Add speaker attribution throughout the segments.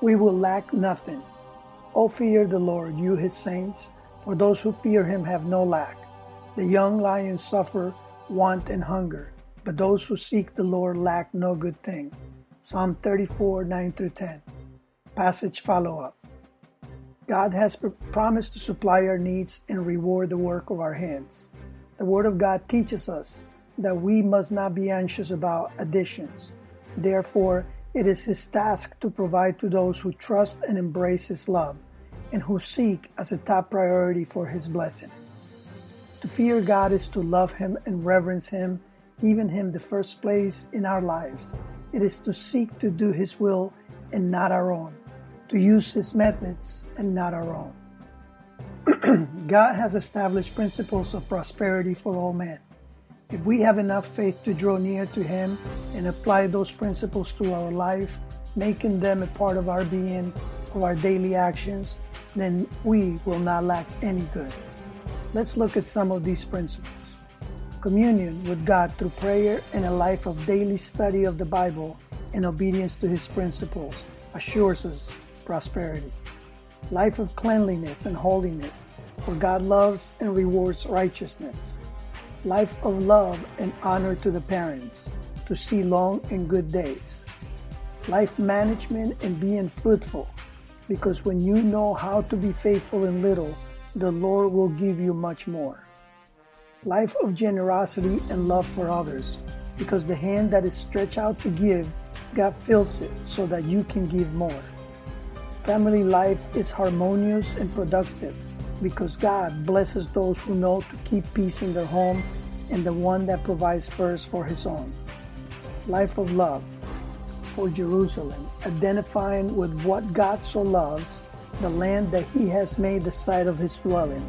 Speaker 1: we will lack nothing. O fear the Lord, you his saints, for those who fear him have no lack. The young lions suffer want and hunger, but those who seek the Lord lack no good thing. Psalm 34, 9 through 10. Passage follow up. God has promised to supply our needs and reward the work of our hands. The Word of God teaches us that we must not be anxious about additions. Therefore, it is His task to provide to those who trust and embrace His love and who seek as a top priority for His blessing. To fear God is to love Him and reverence Him, giving Him the first place in our lives. It is to seek to do His will and not our own, to use His methods and not our own. God has established principles of prosperity for all men. If we have enough faith to draw near to Him and apply those principles to our life, making them a part of our being, of our daily actions, then we will not lack any good. Let's look at some of these principles. Communion with God through prayer and a life of daily study of the Bible and obedience to His principles assures us prosperity. Life of cleanliness and holiness, for God loves and rewards righteousness life of love and honor to the parents, to see long and good days. Life management and being fruitful, because when you know how to be faithful in little, the Lord will give you much more. Life of generosity and love for others, because the hand that is stretched out to give, God fills it so that you can give more. Family life is harmonious and productive because God blesses those who know to keep peace in their home and the one that provides first for his own. Life of love for Jerusalem, identifying with what God so loves, the land that he has made the site of his dwelling.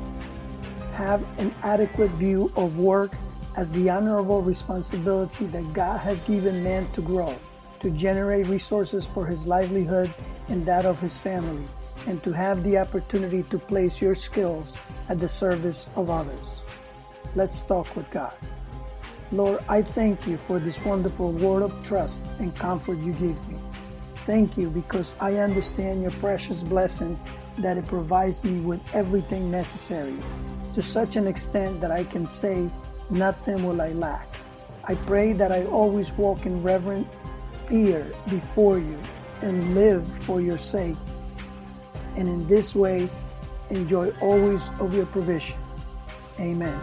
Speaker 1: Have an adequate view of work as the honorable responsibility that God has given man to grow, to generate resources for his livelihood and that of his family and to have the opportunity to place your skills at the service of others. Let's talk with God. Lord, I thank you for this wonderful word of trust and comfort you give me. Thank you because I understand your precious blessing that it provides me with everything necessary to such an extent that I can say, nothing will I lack. I pray that I always walk in reverent fear before you and live for your sake and in this way enjoy always of your provision. Amen.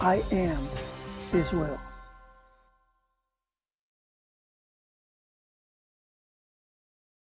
Speaker 1: I am His will.